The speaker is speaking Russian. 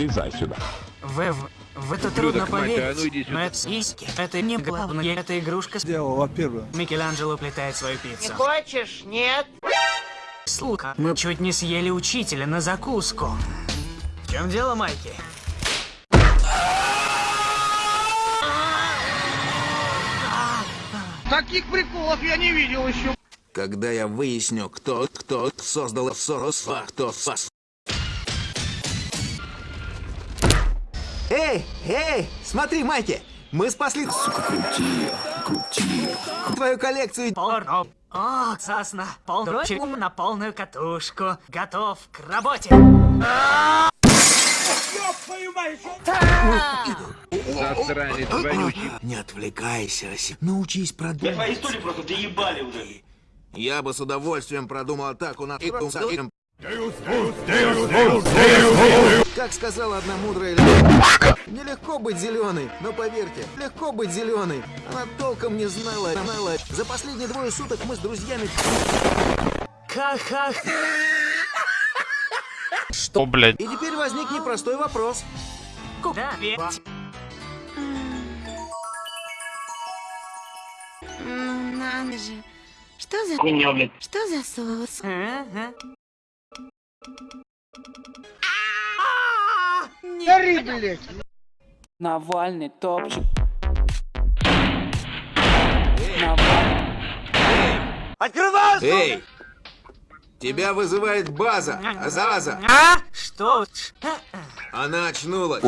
Залезай сюда. В, в, это трудно поверить, ну сюда. но это сиськи. Это не главное, это игрушка. Дело, во-первых. Микеланджело плетает свою пиццу. Хочешь? Нет? Слуха, мы чуть не съели учителя на закуску. В чем дело, Майки? Таких приколов я не видел еще. Когда я выясню, кто, кто создал Сорос, а кто фас. Эй, эй, смотри, Майки, мы спасли Сука, крути, крути. твою коллекцию. Порно. О, сосна. Полночи на полную катушку. Готов к работе. Засранец вонючий. Не отвлекайся, Оси. Научись продумать. Твои истории просто доебали уже. Я бы с удовольствием продумал атаку на... Как сказала одна мудрая леди, нелегко быть зеленой, но поверьте, легко быть зеленой. Она толком не знала, знала. За последние двое суток мы с друзьями... Ха-ха. Что, блядь? И теперь возник непростой вопрос. Куда? Ведь Ну надо же. Что за... Что за соус? Гори, блядь. Навальный топчик. Навальный. Эй! Тебя вызывает база, Азаза. А? Что? Она очнулась.